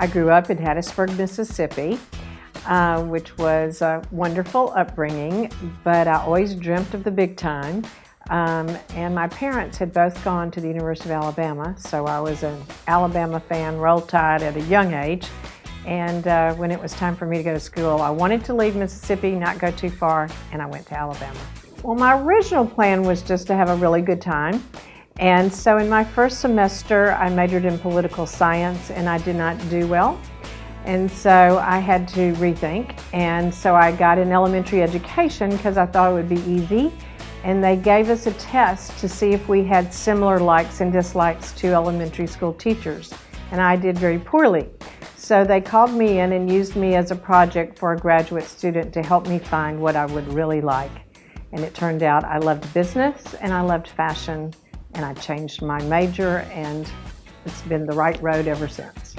I grew up in Hattiesburg, Mississippi, uh, which was a wonderful upbringing, but I always dreamt of the big time. Um, and my parents had both gone to the University of Alabama, so I was an Alabama fan, roll tide at a young age. And uh, when it was time for me to go to school, I wanted to leave Mississippi, not go too far, and I went to Alabama. Well, my original plan was just to have a really good time. And so in my first semester, I majored in political science and I did not do well. And so I had to rethink. And so I got in elementary education because I thought it would be easy. And they gave us a test to see if we had similar likes and dislikes to elementary school teachers. And I did very poorly. So they called me in and used me as a project for a graduate student to help me find what I would really like. And it turned out I loved business and I loved fashion and I changed my major and it's been the right road ever since.